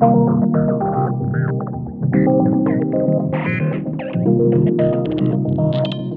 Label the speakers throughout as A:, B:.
A: Thank you.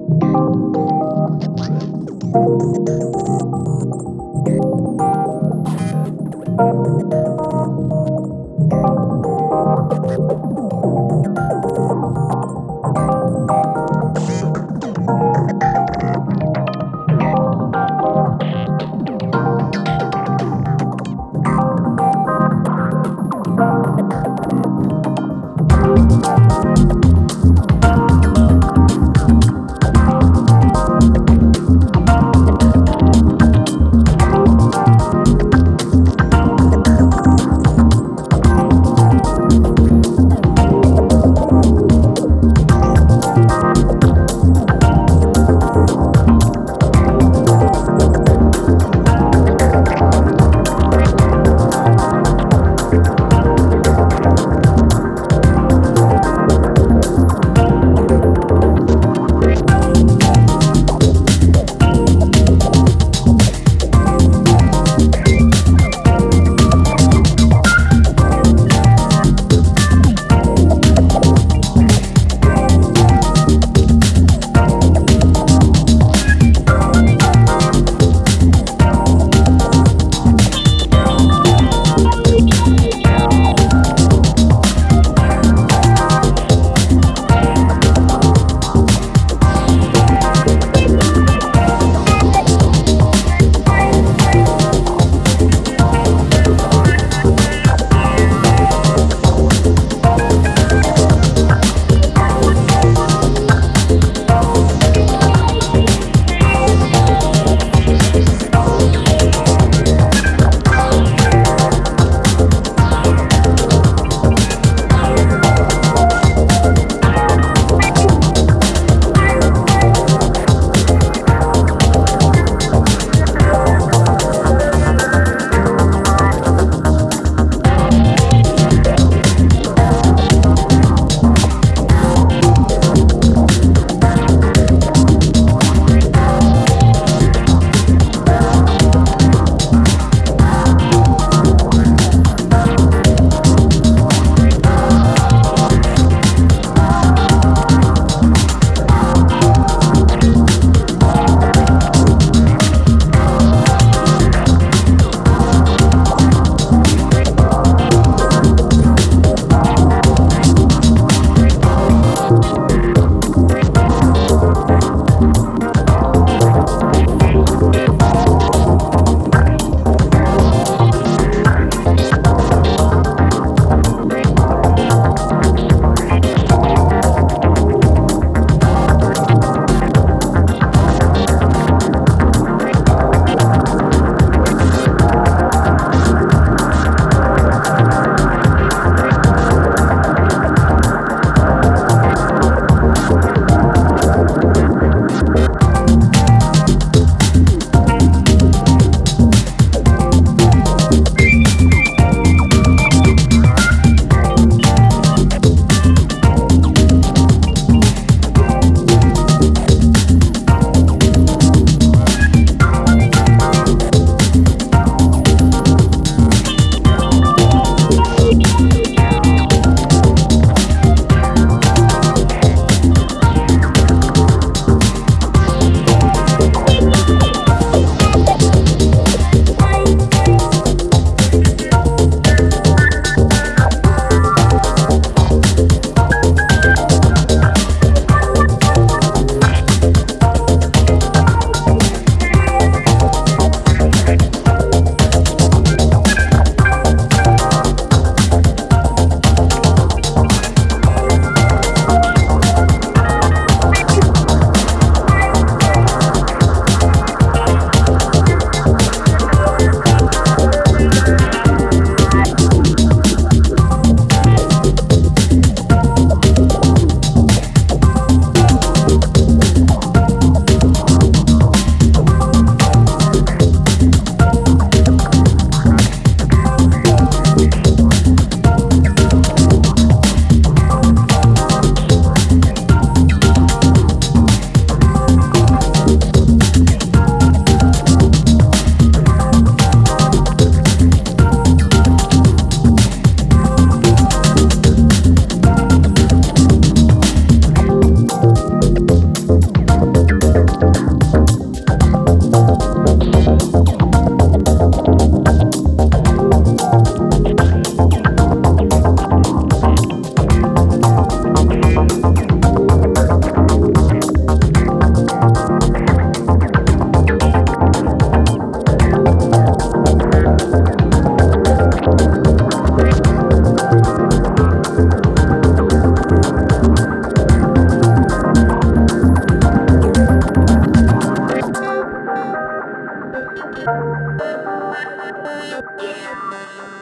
A: Yeah,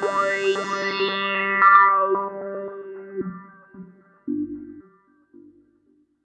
A: boy.